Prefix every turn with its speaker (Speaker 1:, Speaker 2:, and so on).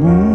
Speaker 1: Ooh.